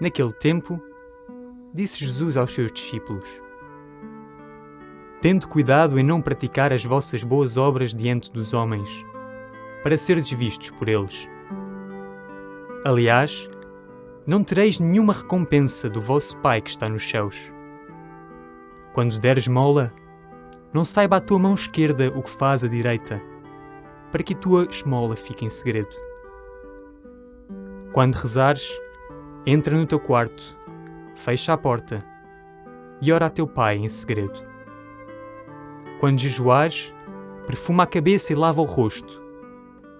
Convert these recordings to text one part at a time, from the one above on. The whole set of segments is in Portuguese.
Naquele tempo, disse Jesus aos seus discípulos: Tende cuidado em não praticar as vossas boas obras diante dos homens, para seres vistos por eles. Aliás, não tereis nenhuma recompensa do vosso Pai que está nos céus. Quando deres mola, não saiba a tua mão esquerda o que faz a direita, para que a tua esmola fique em segredo. Quando rezares, entra no teu quarto, fecha a porta e ora a teu pai em segredo. Quando jejuares, perfuma a cabeça e lava o rosto,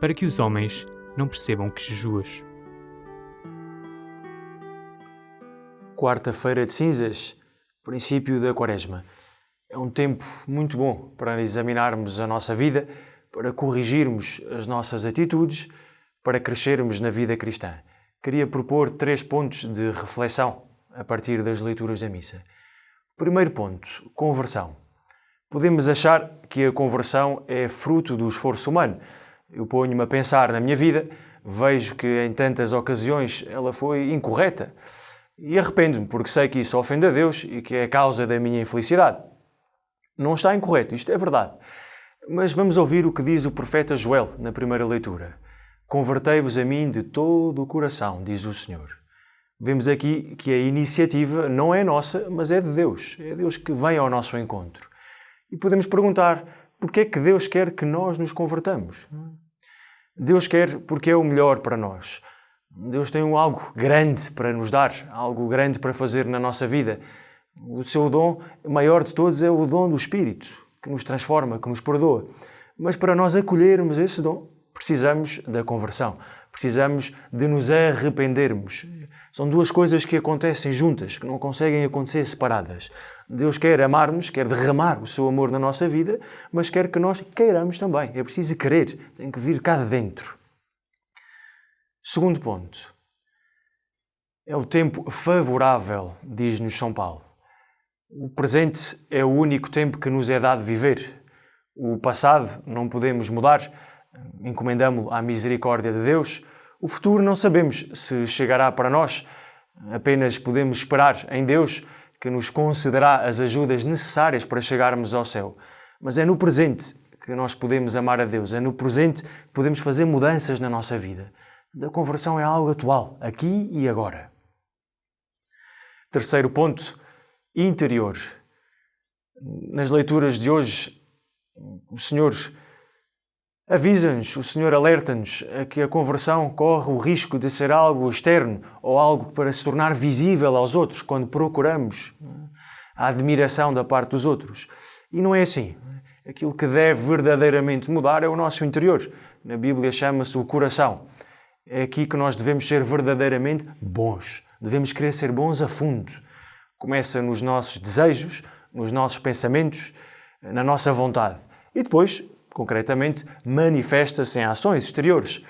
para que os homens não percebam que jejuas. Quarta-feira de cinzas, princípio da quaresma. É um tempo muito bom para examinarmos a nossa vida, para corrigirmos as nossas atitudes, para crescermos na vida cristã. Queria propor três pontos de reflexão a partir das leituras da missa. Primeiro ponto, conversão. Podemos achar que a conversão é fruto do esforço humano. Eu ponho-me a pensar na minha vida, vejo que em tantas ocasiões ela foi incorreta e arrependo-me porque sei que isso ofende a Deus e que é a causa da minha infelicidade. Não está incorreto, isto é verdade. Mas vamos ouvir o que diz o profeta Joel na primeira leitura. Convertei-vos a mim de todo o coração, diz o Senhor. Vemos aqui que a iniciativa não é nossa, mas é de Deus. É Deus que vem ao nosso encontro. E podemos perguntar, por que é que Deus quer que nós nos convertamos? Deus quer porque é o melhor para nós. Deus tem algo grande para nos dar, algo grande para fazer na nossa vida. O seu dom maior de todos é o dom do Espírito, que nos transforma, que nos perdoa. Mas para nós acolhermos esse dom, precisamos da conversão. Precisamos de nos arrependermos. São duas coisas que acontecem juntas, que não conseguem acontecer separadas. Deus quer amar-nos, quer derramar o seu amor na nossa vida, mas quer que nós queiramos também. É preciso querer, tem que vir cá de dentro. Segundo ponto. É o tempo favorável, diz-nos São Paulo. O presente é o único tempo que nos é dado viver. O passado não podemos mudar, encomendamo-lo à misericórdia de Deus. O futuro não sabemos se chegará para nós, apenas podemos esperar em Deus que nos concederá as ajudas necessárias para chegarmos ao céu. Mas é no presente que nós podemos amar a Deus, é no presente que podemos fazer mudanças na nossa vida. A conversão é algo atual, aqui e agora. Terceiro ponto, interior. Nas leituras de hoje, o Senhor avisa-nos, o Senhor alerta-nos que a conversão corre o risco de ser algo externo ou algo para se tornar visível aos outros quando procuramos a admiração da parte dos outros. E não é assim. Aquilo que deve verdadeiramente mudar é o nosso interior. Na Bíblia chama-se o coração. É aqui que nós devemos ser verdadeiramente bons. Devemos querer ser bons a fundo. Começa nos nossos desejos, nos nossos pensamentos, na nossa vontade. E depois concretamente, manifesta-se em ações exteriores.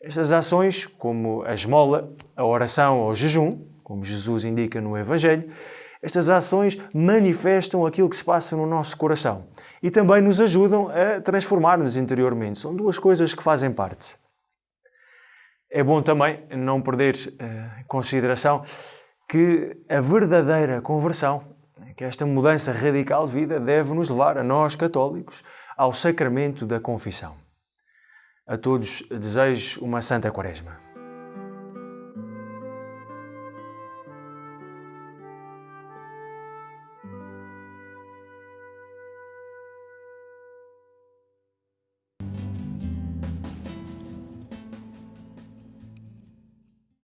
Estas ações, como a esmola, a oração ou o jejum, como Jesus indica no Evangelho, estas ações manifestam aquilo que se passa no nosso coração e também nos ajudam a transformar-nos interiormente. São duas coisas que fazem parte. É bom também não perder em consideração que a verdadeira conversão, que esta mudança radical de vida, deve nos levar a nós, católicos, ao sacramento da confissão. A todos desejo uma santa quaresma.